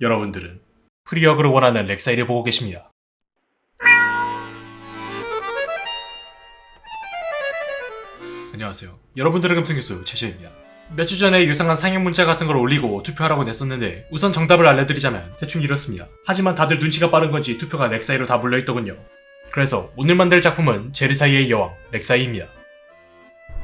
여러분들은 프리어그를 원하는 렉사이를 보고 계십니다. 안녕하세요. 여러분들의 금성교수 최시입니다. 몇주 전에 유상한 상형 문자 같은 걸 올리고 투표하라고 냈었는데 우선 정답을 알려드리자면 대충 이렇습니다. 하지만 다들 눈치가 빠른 건지 투표가 렉사이로 다 몰려있더군요. 그래서 오늘 만들 작품은 제르사이의 여왕 렉사이입니다.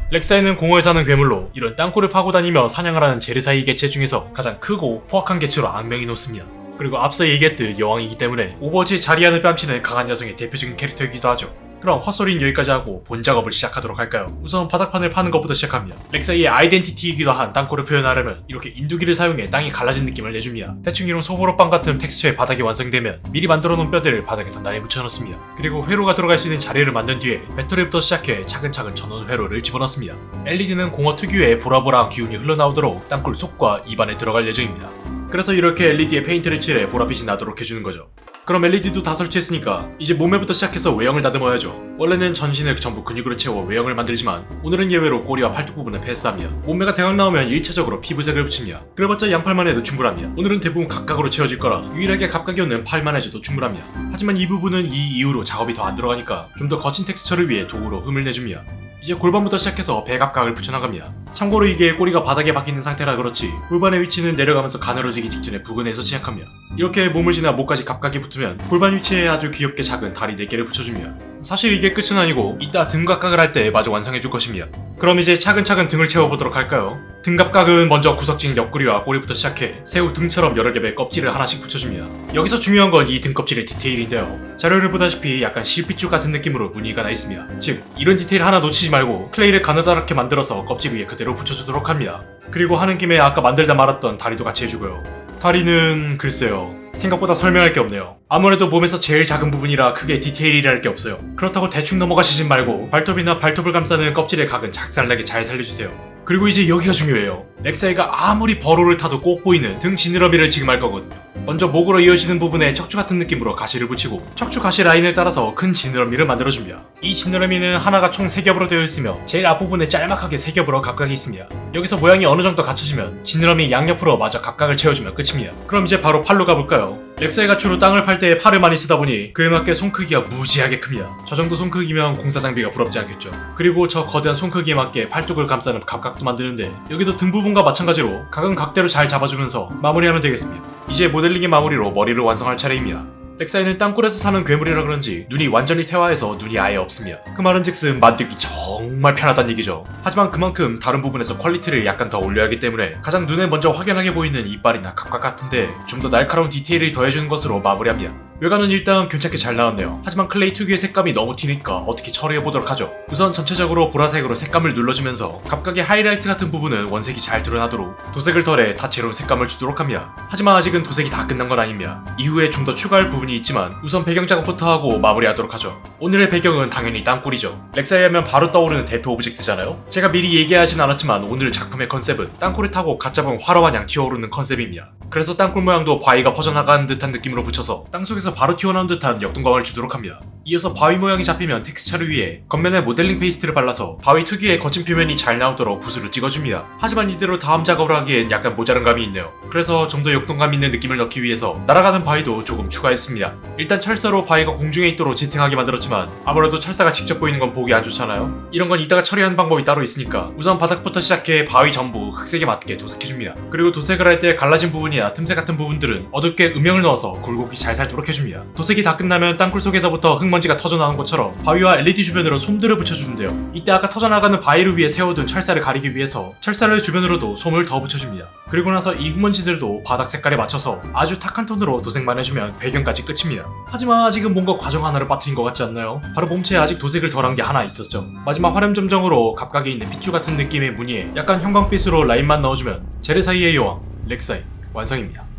렉사이는 공허에 사는 괴물로 이런 땅굴을 파고 다니며 사냥을 하는 제르사이 개체 중에서 가장 크고 포악한 개체로 악명이 높습니다. 그리고 앞서 얘기했듯 여왕이기 때문에 오버워치 자리야는 뺨치는 강한 여성의 대표적인 캐릭터이기도 하죠. 그럼 헛소리는 여기까지 하고 본 작업을 시작하도록 할까요? 우선 바닥판을 파는 것부터 시작합니다. 렉사이의 identity이기도 한 땅굴을 표현하려면 이렇게 인두기를 사용해 땅이 갈라진 느낌을 내줍니다. 대충 이런 소보로빵 같은 텍스처의 바닥이 완성되면 미리 만들어 놓은 뼈들을 바닥에 단단히 붙여넣습니다. 그리고 회로가 들어갈 수 있는 자리를 만든 뒤에 배터리부터 시작해 차근차근 전원 회로를 집어넣습니다. LED는 공허 특유의 보라보라한 기운이 흘러나오도록 땅굴 속과 입안에 들어갈 예정입니다. 그래서 이렇게 LED에 페인트를 칠해 보랏빛이 나도록 해주는 거죠. 그럼 LED도 다 설치했으니까 이제 몸매부터 시작해서 외형을 다듬어야죠. 원래는 전신을 전부 근육으로 채워 외형을 만들지만 오늘은 예외로 꼬리와 팔뚝 부분을 패스합니다. 몸매가 대강 나오면 1차적으로 피부색을 붙입니다. 그래봤자 양팔만 해도 충분합니다. 오늘은 대부분 갑각으로 채워질 거라 유일하게 갑각이 없는 팔만 해줘도 충분합니다. 하지만 이 부분은 이 이후로 작업이 더 안 들어가니까 좀 더 거친 텍스처를 위해 도구로 흠을 내줍니다. 이제 골반부터 시작해서 배갑각을 붙여나갑니다. 참고로 이게 꼬리가 바닥에 박히는 상태라 그렇지 골반의 위치는 내려가면서 가늘어지기 직전에 부근에서 시작합니다. 이렇게 몸을 지나 목까지 각각이 붙으면 골반 위치에 아주 귀엽게 작은 다리 4개를 붙여줍니다. 사실 이게 끝은 아니고 이따 등 각각을 할 때 마저 완성해줄 것입니다. 그럼 이제 차근차근 등을 채워보도록 할까요? 등갑각은 먼저 구석진 옆구리와 꼬리부터 시작해 새우 등처럼 여러 겹의 껍질을 하나씩 붙여줍니다. 여기서 중요한 건 이 등껍질의 디테일인데요. 자료를 보다시피 약간 실핏줄 같은 느낌으로 무늬가 나 있습니다. 즉 이런 디테일 하나 놓치지 말고 클레이를 가느다랗게 만들어서 껍질 위에 그대로 붙여주도록 합니다. 그리고 하는 김에 아까 만들다 말았던 다리도 같이 해주고요. 다리는 글쎄요. 생각보다 설명할 게 없네요. 아무래도 몸에서 제일 작은 부분이라 크게 디테일이랄 게 없어요. 그렇다고 대충 넘어가시진 말고 발톱이나 발톱을 감싸는 껍질의 각은 작살나게 잘 살려주세요. 그리고 이제 여기가 중요해요. 렉사이가 아무리 버로를 타도 꼭 보이는 등 지느러미를 지금 할 거거든요. 먼저 목으로 이어지는 부분에 척추 같은 느낌으로 가시를 붙이고 척추 가시 라인을 따라서 큰 지느러미를 만들어줍니다. 이 지느러미는 하나가 총 3겹으로 되어 있으며 제일 앞부분에 짤막하게 3겹으로 각각이 있습니다. 여기서 모양이 어느 정도 갖춰지면 지느러미 양옆으로 마저 갑각을 채워주면 끝입니다. 그럼 이제 바로 팔로 가볼까요? 렉사이가 주로 땅을 팔 때 팔을 많이 쓰다 보니 그에 맞게 손 크기가 무지하게 큽니다. 저 정도 손 크기면 공사 장비가 부럽지 않겠죠. 그리고 저 거대한 손 크기에 맞게 팔뚝을 감싸는 갑각도 만드는데 여기도 등 부분과 마찬가지로 각은 각대로 잘 잡아주면서 마무리하면 되겠습니다. 이제 모델링의 마무리로 머리를 완성할 차례입니다. 렉사이는 땅굴에서 사는 괴물이라 그런지 눈이 완전히 퇴화해서 눈이 아예 없습니다. 그 말은 즉슨 만들기 정말 편하다는 얘기죠. 하지만 그만큼 다른 부분에서 퀄리티를 약간 더 올려야 하기 때문에 가장 눈에 먼저 확연하게 보이는 이빨이나 갑각 같은데 좀 더 날카로운 디테일을 더해주는 것으로 마무리합니다. 외관은 일단 괜찮게 잘 나왔네요. 하지만 클레이 특유의 색감이 너무 튀니까 어떻게 처리해보도록 하죠. 우선 전체적으로 보라색으로 색감을 눌러주면서 갑각의 하이라이트 같은 부분은 원색이 잘 드러나도록 도색을 덜해 다채로운 색감을 주도록 합니다. 하지만 아직은 도색이 다 끝난 건 아닙니다. 이후에 좀 더 추가할 부분이 있지만 우선 배경 작업부터 하고 마무리하도록 하죠. 오늘의 배경은 당연히 땅굴이죠. 렉사이 하면 바로 떠오르는 대표 오브젝트잖아요. 제가 미리 얘기하진 않았지만 오늘 작품의 컨셉은 땅굴을 타고 갓 잡은 활어 마냥 튀어오르는 컨셉입니다. 그래서 땅굴 모양도 바위가 퍼져나가는 듯한 느낌으로 붙여서 땅속에서 바로 튀어나온 듯한 역동감을 주도록 합니다. 이어서 바위 모양이 잡히면 텍스처를 위해 겉면에 modeling paste를 발라서 바위 특유의 거친 표면이 잘 나오도록 붓으로 찍어줍니다. 하지만 이대로 다음 작업을 하기엔 약간 모자른 감이 있네요. 그래서 좀 더 역동감 있는 느낌을 넣기 위해서 날아가는 바위도 조금 추가했습니다. 일단 철사로 바위가 공중에 있도록 지탱하게 만들었지만 아무래도 철사가 직접 보이는 건 보기 안 좋잖아요. 이런 건 이따가 처리하는 방법이 따로 있으니까 우선 바닥부터 시작해 바위 전부 흙색에 맞게 도색해줍니다. 그리고 도색을 할 때 갈라진 부분이나 틈새 같은 부분들은 어둡게 음영을 넣어서 굴곡이 잘 살도록 해줍니다. 도색이 다 끝나면 땅굴 속에서부터 흙 먼지가 터져나온 것처럼 바위와 LED 주변으로 솜들을 붙여주는데요. 이때 아까 터져나가는 바위를 위해 세워둔 철사를 가리기 위해서 철사를 주변으로도 솜을 더 붙여줍니다. 그리고 나서 이 흙먼지들도 바닥 색깔에 맞춰서 아주 탁한 톤으로 도색만 해주면 배경까지 끝입니다. 하지만 아직은 뭔가 과정 하나를 빠뜨린 것 같지 않나요? 바로 몸체에 아직 도색을 덜한 게 하나 있었죠. 마지막 화렴 점정으로 각각에 있는 핏줄 같은 느낌의 무늬에 약간 형광빛으로 라인만 넣어주면 제레사이의 여왕 렉사이 완성입니다.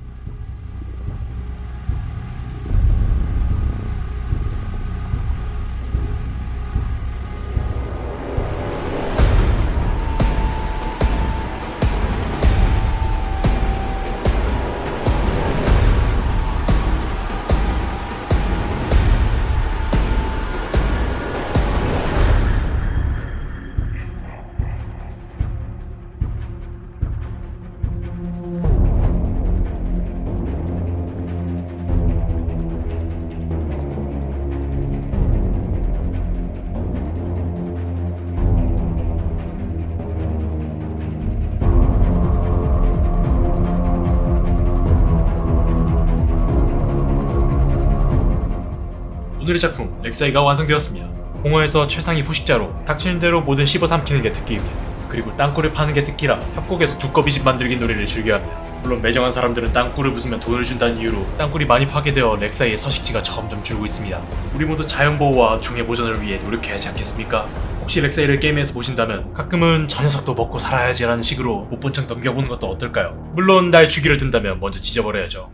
오늘의 작품 렉사이가 완성되었습니다. 공허에서 최상위 포식자로 닥치는 대로 모든 씹어 삼키는 게 특기입니다. 그리고 땅굴을 파는 게 특기라 협곡에서 두꺼비 집 만들기 놀이를 즐겨합니다. 물론 매정한 사람들은 땅굴을 부수면 돈을 준다는 이유로 땅굴이 많이 파괴되어 렉사이의 서식지가 점점 줄고 있습니다. 우리 모두 자연보호와 종의 보존을 위해 노력해야 하지 않겠습니까? 혹시 렉사이를 게임에서 보신다면 가끔은 저 녀석도 먹고 살아야지 라는 식으로 못 본 척 넘겨보는 것도 어떨까요? 물론 날 죽이려 든다면 먼저 찢어버려야죠.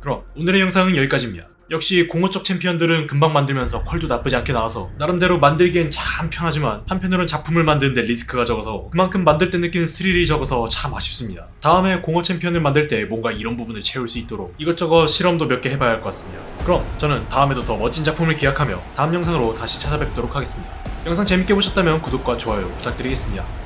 그럼 오늘의 영상은 여기까지입니다. 역시 공허 쪽 챔피언들은 금방 만들면서 퀄도 나쁘지 않게 나와서 나름대로 만들기엔 참 편하지만 한편으로는 작품을 만드는데 리스크가 적어서 그만큼 만들 때 느끼는 스릴이 적어서 참 아쉽습니다. 다음에 공허 챔피언을 만들 때 뭔가 이런 부분을 채울 수 있도록 이것저것 실험도 몇 개 해봐야 할 것 같습니다. 그럼 저는 다음에도 더 멋진 작품을 기약하며 다음 영상으로 다시 찾아뵙도록 하겠습니다. 영상 재밌게 보셨다면 구독과 좋아요 부탁드리겠습니다.